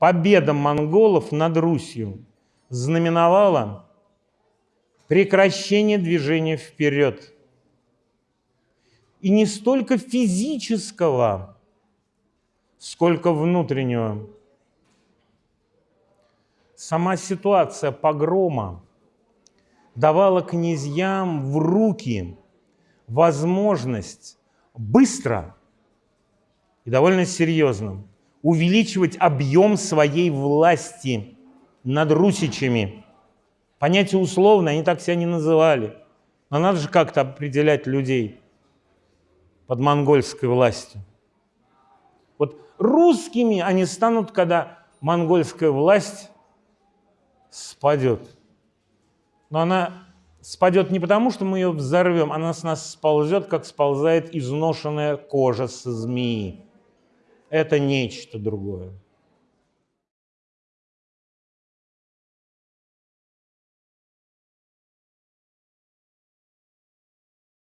победа монголов над Русью знаменовала прекращение движения вперед. И не столько физического, сколько внутреннего. Сама ситуация погрома давала князьям в руки возможность быстро и довольно серьезно увеличивать объем своей власти над русичами. Понятие условное, они так себя не называли. Но надо же как-то определять людей под монгольской властью. Вот русскими они станут, когда монгольская власть спадет. Но она спадет не потому, что мы ее взорвем, она с нас сползет, как сползает изношенная кожа со змеи. Это нечто другое.